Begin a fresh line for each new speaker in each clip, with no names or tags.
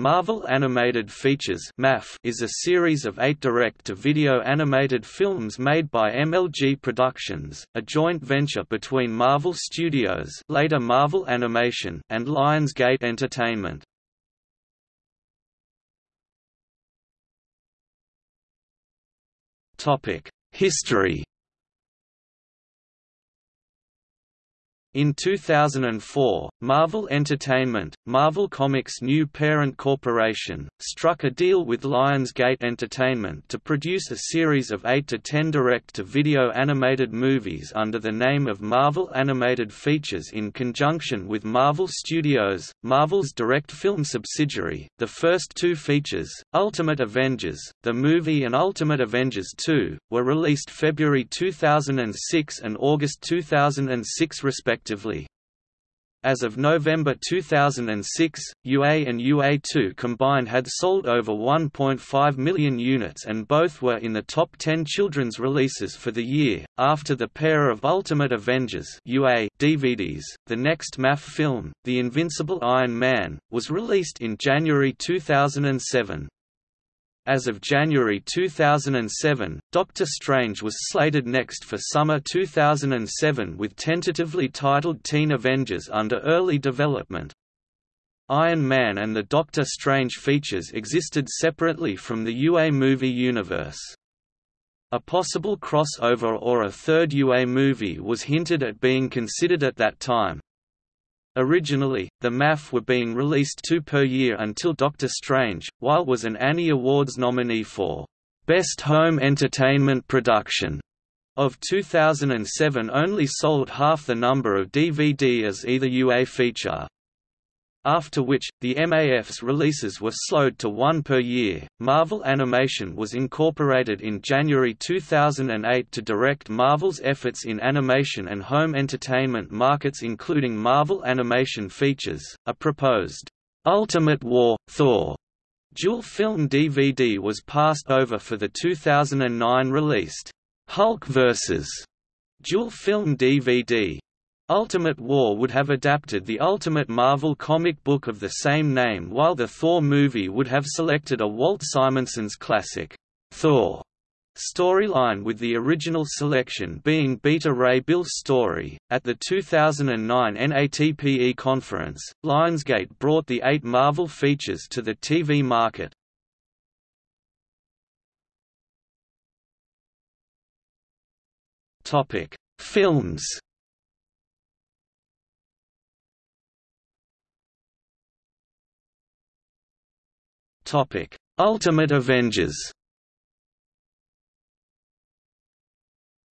Marvel Animated Features is a series of eight direct-to-video animated films made by MLG Productions, a joint venture between Marvel Studios later Marvel Animation and Lionsgate Entertainment. History In 2004, Marvel Entertainment, Marvel Comics' new parent corporation, struck a deal with Lionsgate Entertainment to produce a series of 8 to 10 direct-to-video animated movies under the name of Marvel Animated Features in conjunction with Marvel Studios, Marvel's direct film subsidiary. The first two features, Ultimate Avengers, the movie and Ultimate Avengers 2, were released February 2006 and August 2006 respectively respectively. As of November 2006, UA and UA2 combined had sold over 1.5 million units and both were in the top 10 children's releases for the year. After the pair of Ultimate Avengers UA DVDs, the next MAF film, The Invincible Iron Man, was released in January 2007. As of January 2007, Doctor Strange was slated next for summer 2007 with tentatively titled Teen Avengers under early development. Iron Man and the Doctor Strange features existed separately from the UA movie universe. A possible crossover or a third UA movie was hinted at being considered at that time. Originally, the MAF were being released two per year until Doctor Strange, while was an Annie Awards nominee for Best Home Entertainment Production. Of 2007 only sold half the number of DVD as either UA feature after which, the MAF's releases were slowed to one per year. Marvel Animation was incorporated in January 2008 to direct Marvel's efforts in animation and home entertainment markets, including Marvel Animation Features, a proposed Ultimate War Thor dual film DVD was passed over for the 2009 released Hulk vs. dual film DVD. Ultimate War would have adapted the Ultimate Marvel comic book of the same name while the Thor movie would have selected a Walt Simonson's classic, Thor storyline with the original selection being Beta Ray Bill's story. At the 2009 NATPE conference, Lionsgate brought the eight Marvel features to the TV market. Films Topic: Ultimate Avengers.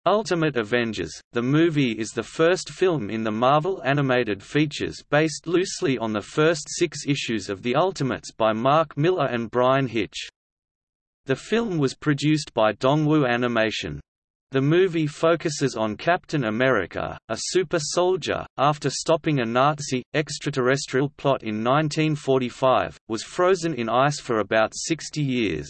Ultimate Avengers, the movie is the first film in the Marvel Animated Features based loosely on the first six issues of The Ultimates by Mark Millar and Bryan Hitch. The film was produced by Dongwoo Animation. The movie focuses on Captain America, a super soldier, after stopping a Nazi, extraterrestrial plot in 1945, was frozen in ice for about 60 years.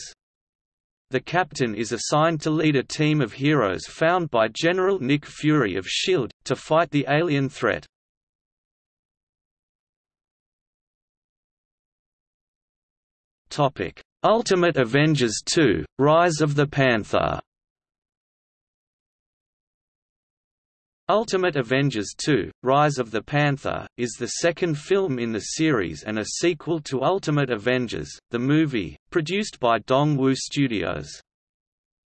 The captain is assigned to lead a team of heroes found by General Nick Fury of S.H.I.E.L.D., to fight the alien threat. Ultimate Avengers 2 – Rise of the Panther Ultimate Avengers 2 – Rise of the Panther, is the second film in the series and a sequel to Ultimate Avengers, the movie, produced by Dongwoo Studios.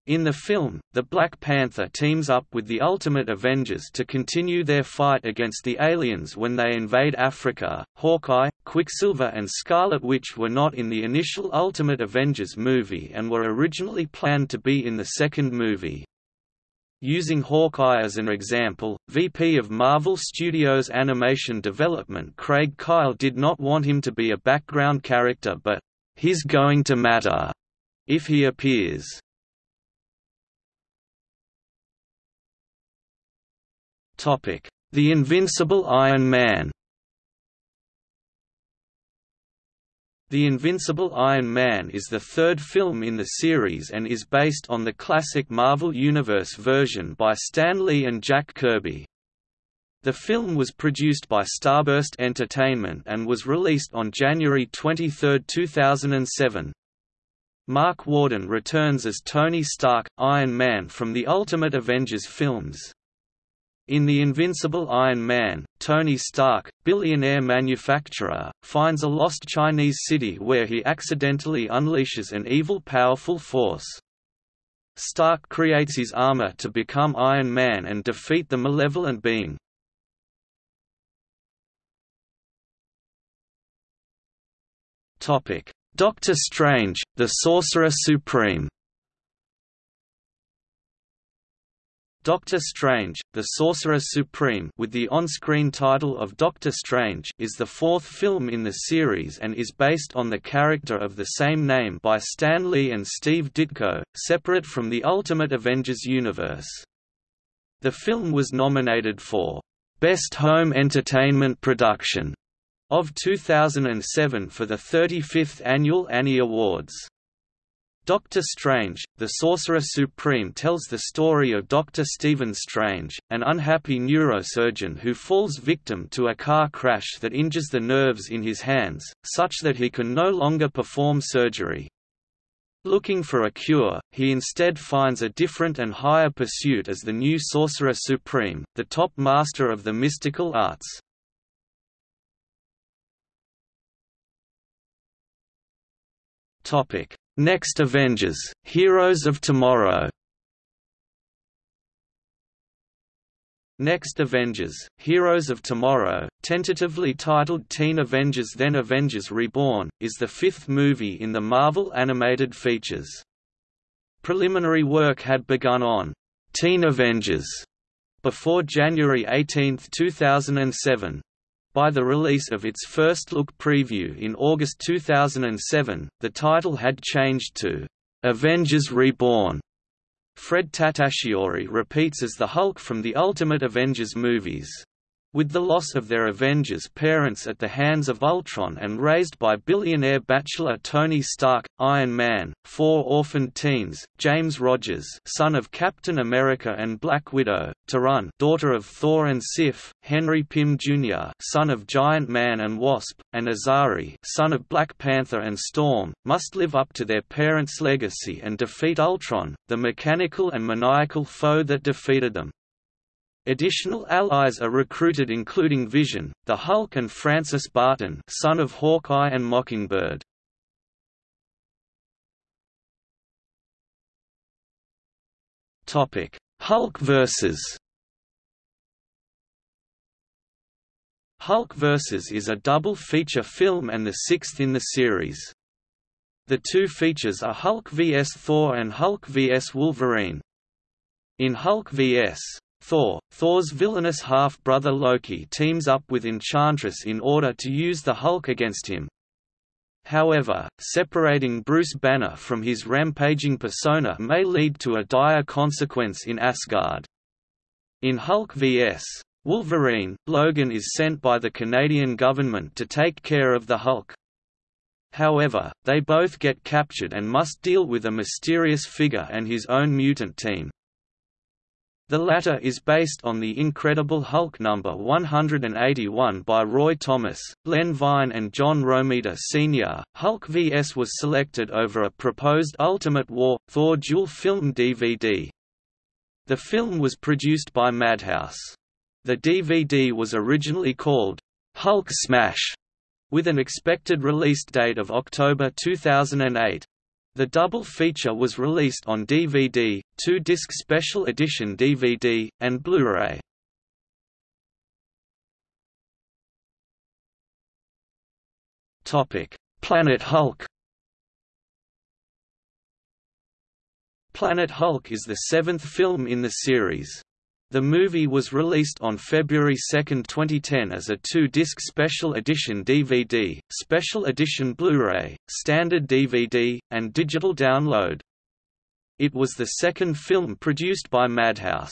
In the film, the Black Panther teams up with the Ultimate Avengers to continue their fight against the aliens when they invade Africa. Hawkeye, Quicksilver and Scarlet Witch were not in the initial Ultimate Avengers movie and were originally planned to be in the second movie. Using Hawkeye as an example, VP of Marvel Studios Animation Development Craig Kyle did not want him to be a background character but, "...he's going to matter," if he appears. The Invincible Iron Man The Invincible Iron Man is the third film in the series and is based on the classic Marvel Universe version by Stan Lee and Jack Kirby. The film was produced by Starburst Entertainment and was released on January 23, 2007. Marc Worden returns as Tony Stark, Iron Man from the Ultimate Avengers films. In The Invincible Iron Man, Tony Stark, billionaire manufacturer, finds a lost Chinese city where he accidentally unleashes an evil powerful force. Stark creates his armor to become Iron Man and defeat the malevolent being. Doctor Strange, the Sorcerer Supreme Doctor Strange, the Sorcerer Supreme with the on-screen title of Doctor Strange is the fourth film in the series and is based on the character of the same name by Stan Lee and Steve Ditko, separate from the Ultimate Avengers universe. The film was nominated for Best Home Entertainment Production of 2007 for the 35th Annual Annie Awards. Doctor Strange, the Sorcerer Supreme tells the story of Dr. Stephen Strange, an unhappy neurosurgeon who falls victim to a car crash that injures the nerves in his hands, such that he can no longer perform surgery. Looking for a cure, he instead finds a different and higher pursuit as the new Sorcerer Supreme, the top master of the mystical arts. Topic: Next Avengers: Heroes of Tomorrow. Next Avengers: Heroes of Tomorrow, tentatively titled Teen Avengers Then Avengers Reborn, is the fifth movie in the Marvel Animated Features. Preliminary work had begun on Teen Avengers before January 18, 2007. By the release of its first look preview in August 2007, the title had changed to Avengers Reborn. Fred Tatasciore repeats as the Hulk from the Ultimate Avengers movies. With the loss of their Avengers parents at the hands of Ultron and raised by billionaire bachelor Tony Stark, Iron Man, four orphaned teens, James Rogers son of Captain America and Black Widow, Torunn daughter of Thor and Sif, Henry Pym Jr. son of Giant Man and Wasp, and Azari son of Black Panther and Storm, must live up to their parents' legacy and defeat Ultron, the mechanical and maniacal foe that defeated them. Additional allies are recruited including Vision, the Hulk and Francis Barton son of Hawkeye and Mockingbird. Hulk vs. Hulk vs. is a double feature film and the sixth in the series. The two features are Hulk vs Thor and Hulk vs Wolverine. In Hulk vs. Thor, Thor's villainous half-brother Loki teams up with Enchantress in order to use the Hulk against him. However, separating Bruce Banner from his rampaging persona may lead to a dire consequence in Asgard. In Hulk vs. Wolverine, Logan is sent by the Canadian government to take care of the Hulk. However, they both get captured and must deal with a mysterious figure and his own mutant team. The latter is based on The Incredible Hulk number 181 by Roy Thomas, Len Wein and John Romita Sr. Hulk vs was selected over a proposed Ultimate War Thor dual film DVD. The film was produced by Madhouse. The DVD was originally called Hulk Smash, with an expected release date of October 2008. The double feature was released on DVD, two-disc special edition DVD, and Blu-ray. Planet Hulk Planet Hulk is the seventh film in the series. The movie was released on February 2, 2010 as a two-disc special edition DVD, special edition Blu-ray, standard DVD, and digital download. It was the second film produced by Madhouse.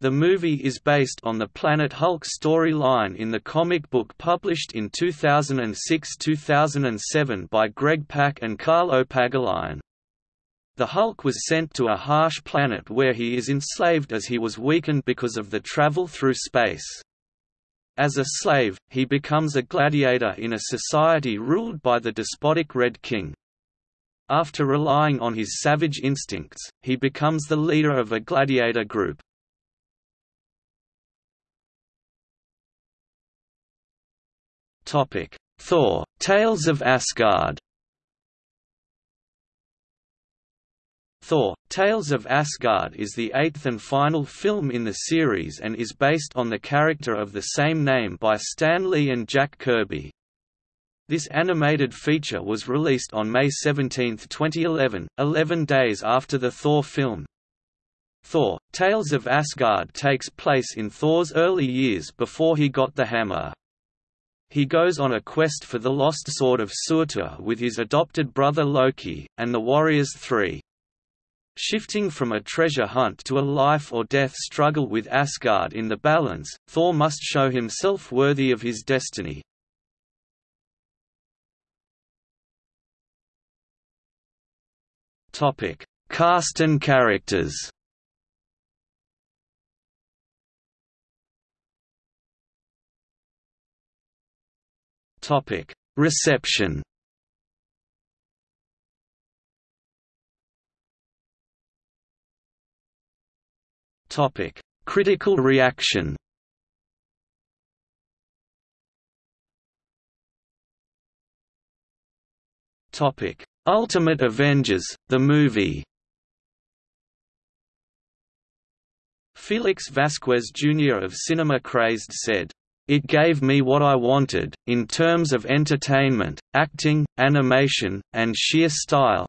The movie is based on the Planet Hulk storyline in the comic book published in 2006–2007 by Greg Pak and Carlo Pagulayan. The Hulk was sent to a harsh planet where he is enslaved as he was weakened because of the travel through space. As a slave, he becomes a gladiator in a society ruled by the despotic Red King. After relying on his savage instincts, he becomes the leader of a gladiator group. Thor, Tales of Asgard Thor, Tales of Asgard is the eighth and final film in the series and is based on the character of the same name by Stan Lee and Jack Kirby. This animated feature was released on May 17, 2011, 11 days after the Thor film. Thor, Tales of Asgard takes place in Thor's early years before he got the hammer. He goes on a quest for the lost sword of Surtur with his adopted brother Loki, and the Warriors Three. Shifting from a treasure hunt to a life-or-death struggle with Asgard in the balance, Thor must show himself worthy of his destiny. Topic: Cast and characters Topic: Reception Topic: Critical reaction. Topic: Ultimate Avengers: The movie. Felix Vasquez Jr. of Cinema Crazed said, "...it gave me what I wanted, in terms of entertainment, acting, animation, and sheer style,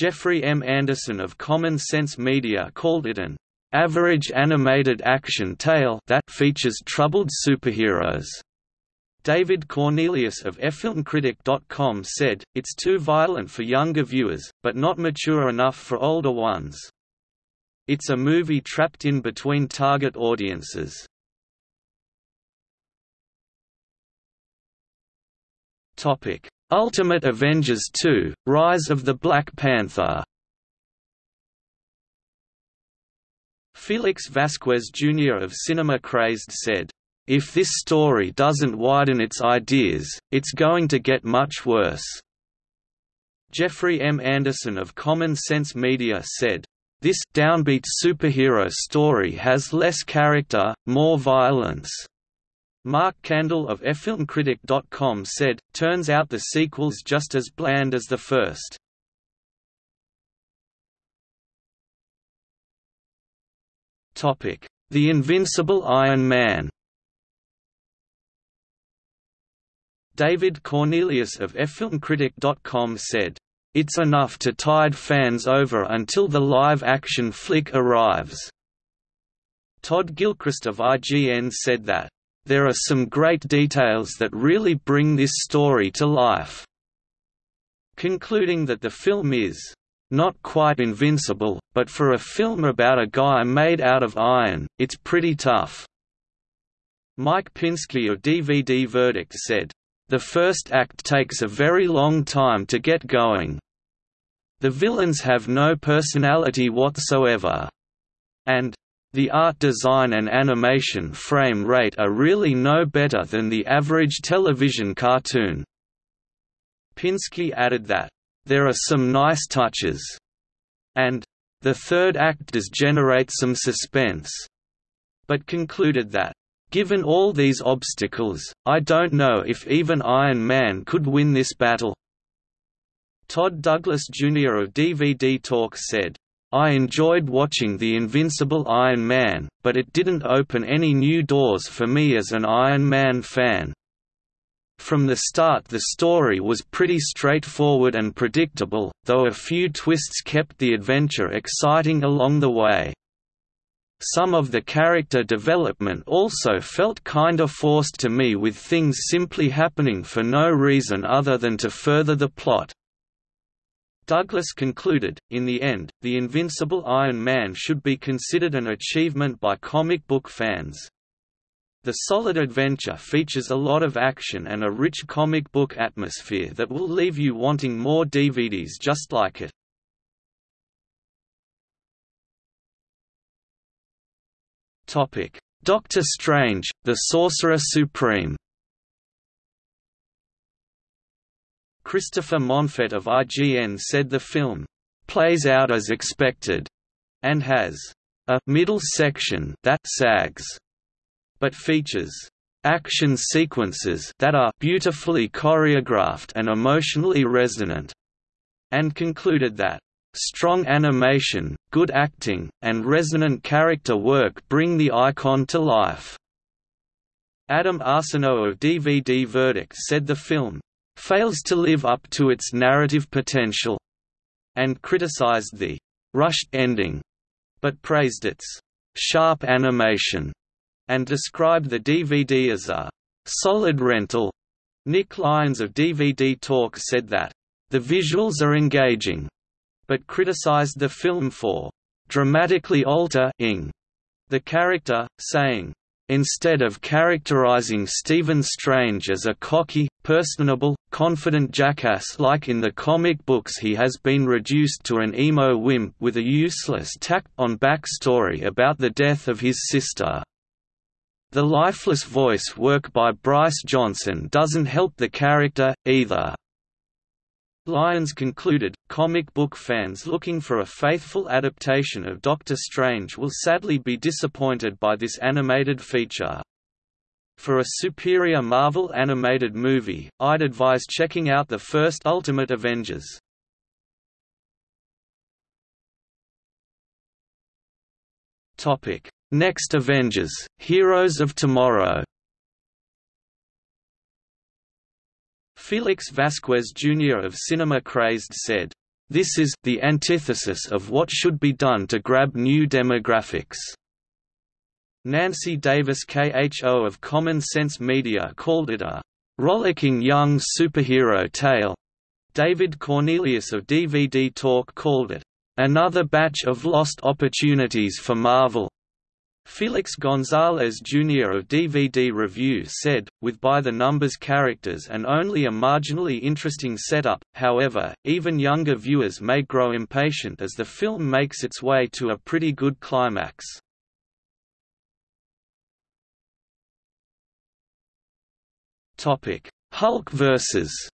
Jeffrey M. Anderson of Common Sense Media called it an average animated action tale that features troubled superheroes. David Cornelius of FilmCritic.com said, It's too violent for younger viewers, but not mature enough for older ones. It's a movie trapped in between target audiences. Ultimate Avengers 2 – Rise of the Black Panther Felix Vasquez Jr. of Cinema Crazed said, "...if this story doesn't widen its ideas, it's going to get much worse." Jeffrey M. Anderson of Common Sense Media said, this downbeat superhero story has less character, more violence. Mark Candle of FilmCritic.com said, turns out the sequel's just as bland as the first. The Invincible Iron Man David Cornelius of FilmCritic.com said, It's enough to tide fans over until the live-action flick arrives. Todd Gilchrist of IGN said that there are some great details that really bring this story to life. Concluding that the film is not quite invincible, but for a film about a guy made out of iron, it's pretty tough. Mike Pinsky of DVD Verdict said, The first act takes a very long time to get going. The villains have no personality whatsoever. And, the art design and animation frame rate are really no better than the average television cartoon. Pinsky added that, "...there are some nice touches," and, "...the third act does generate some suspense," but concluded that, "...given all these obstacles, I don't know if even Iron Man could win this battle." Todd Douglas Jr. of DVD Talk said, I enjoyed watching The Invincible Iron Man, but it didn't open any new doors for me as an Iron Man fan. From the start the story was pretty straightforward and predictable, though a few twists kept the adventure exciting along the way. Some of the character development also felt kinda forced to me with things simply happening for no reason other than to further the plot. Douglas concluded, in the end, The Invincible Iron Man should be considered an achievement by comic book fans. The solid adventure features a lot of action and a rich comic book atmosphere that will leave you wanting more DVDs just like it. Doctor Strange, the Sorcerer Supreme. Christopher Monfort of IGN said the film plays out as expected and has a middle section that sags, but features action sequences that are beautifully choreographed and emotionally resonant, and concluded that strong animation, good acting, and resonant character work bring the icon to life. Adam Arsenault of DVD Verdict said the film fails to live up to its narrative potential, and criticized the rushed ending, but praised its sharp animation, and described the DVD as a solid rental. Nick Lyons of DVD Talk said that the visuals are engaging, but criticized the film for dramatically altering the character, saying, Instead of characterizing Stephen Strange as a cocky, personable, confident jackass like in the comic books he has been reduced to an emo wimp with a useless tacked-on backstory about the death of his sister. The lifeless voice work by Bryce Johnson doesn't help the character, either. Lyons concluded, comic book fans looking for a faithful adaptation of Doctor Strange will sadly be disappointed by this animated feature. For a superior Marvel animated movie, I'd advise checking out the first Ultimate Avengers. Next Avengers, Heroes of Tomorrow Felix Vasquez Jr. of Cinema Crazed said, "...this is the antithesis of what should be done to grab new demographics." Nancy Davis KHO of Common Sense Media called it a rollicking young superhero tale. David Cornelius of DVD Talk called it another batch of lost opportunities for Marvel. Felix Gonzalez Jr. of DVD Review said, with by-the-numbers characters and only a marginally interesting setup, however, even younger viewers may grow impatient as the film makes its way to a pretty good climax. Hulk vs.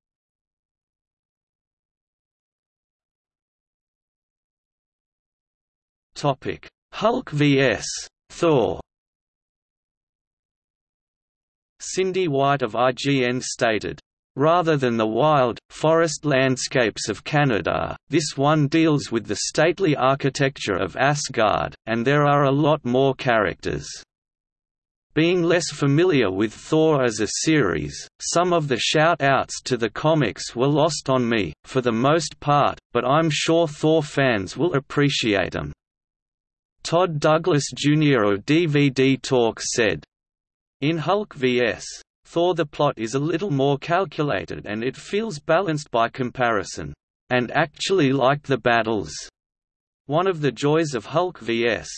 Hulk vs. Thor Cindy White of IGN stated, Rather than the wild, forest landscapes of Canada, this one deals with the stately architecture of Asgard, and there are a lot more characters. Being less familiar with Thor as a series, some of the shout-outs to the comics were lost on me, for the most part, but I'm sure Thor fans will appreciate them. Todd Douglas Jr. of DVD Talk said, In Hulk vs. Thor the plot is a little more calculated and it feels balanced by comparison. And actually like the battles. One of the joys of Hulk vs.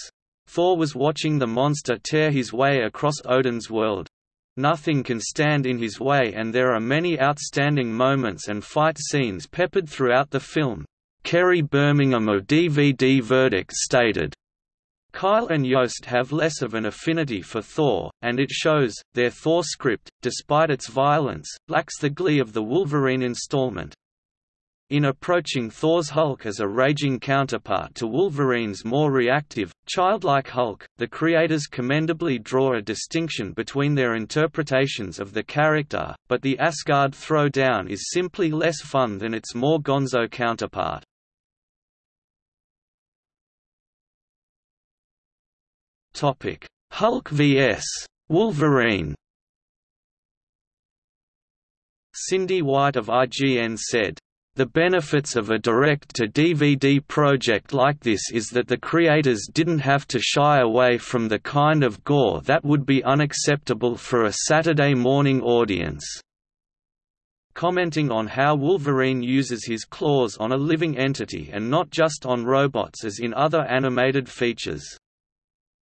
Thor was watching the monster tear his way across Odin's world. Nothing can stand in his way and there are many outstanding moments and fight scenes peppered throughout the film. Kerry Birmingham of DVD Verdict stated, Kyle and Yost have less of an affinity for Thor, and it shows. Their Thor script, despite its violence, lacks the glee of the Wolverine installment. In approaching Thor's Hulk as a raging counterpart to Wolverine's more reactive, childlike Hulk, the creators commendably draw a distinction between their interpretations of the character, but the Asgard throwdown is simply less fun than its more gonzo counterpart. Hulk vs. Wolverine. Cindy White of IGN said, the benefits of a direct-to-DVD project like this is that the creators didn't have to shy away from the kind of gore that would be unacceptable for a Saturday morning audience. Commenting on how Wolverine uses his claws on a living entity and not just on robots as in other animated features.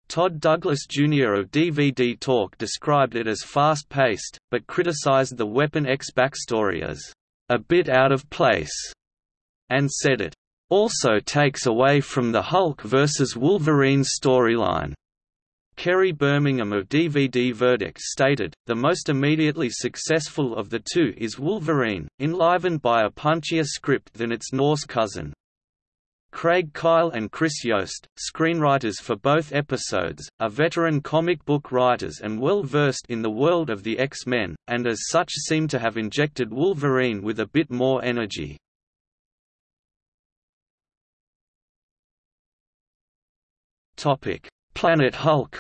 Todd Douglas Jr. of DVD Talk described it as fast-paced, but criticized the Weapon X backstory as a bit out of place, and said it also takes away from the Hulk vs. Wolverine storyline. Kerry Birmingham of DVD Verdict stated, the most immediately successful of the two is Wolverine, enlivened by a punchier script than its Norse cousin. Craig Kyle and Chris Yost, screenwriters for both episodes, are veteran comic book writers and well versed in the world of the X-Men, and as such seem to have injected Wolverine with a bit more energy. Planet Hulk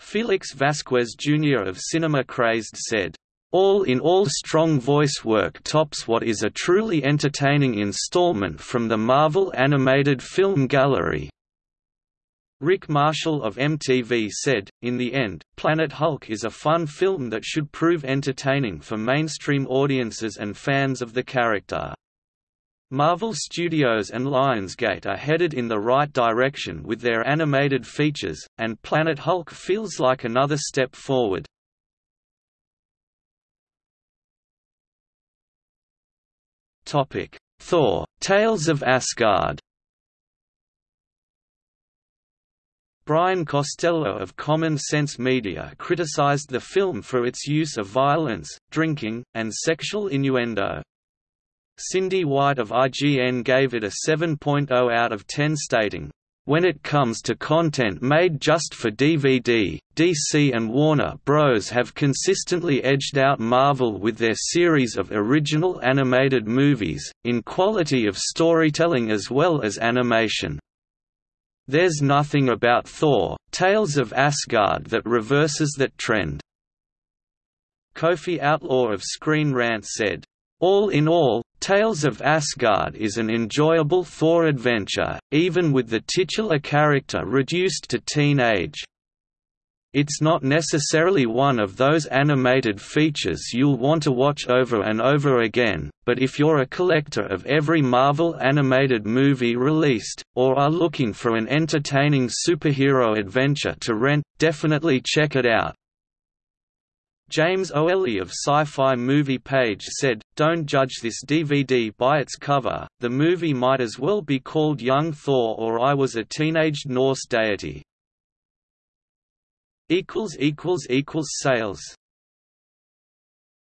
Felix Vasquez Jr. of Cinema Crazed said, all in all strong voice work tops what is a truly entertaining installment from the Marvel Animated Film Gallery. Rick Marshall of MTV said, In the end, Planet Hulk is a fun film that should prove entertaining for mainstream audiences and fans of the character. Marvel Studios and Lionsgate are headed in the right direction with their animated features, and Planet Hulk feels like another step forward. Thor, Tales of Asgard Brian Costello of Common Sense Media criticized the film for its use of violence, drinking, and sexual innuendo. Cindy White of IGN gave it a 7.0 out of 10 stating, when it comes to content made just for DVD, DC and Warner Bros. have consistently edged out Marvel with their series of original animated movies, in quality of storytelling as well as animation. There's nothing about Thor, Tales of Asgard that reverses that trend. Kofi Outlaw of Screen Rant said, all in all, Tales of Asgard is an enjoyable Thor adventure, even with the titular character reduced to teenage. It's not necessarily one of those animated features you'll want to watch over and over again, but if you're a collector of every Marvel animated movie released, or are looking for an entertaining superhero adventure to rent, definitely check it out. James O'Ehley of Sci-Fi Movie Page said, Don't judge this DVD by its cover, the movie might as well be called Young Thor or I Was a Teenaged Norse Deity. Sales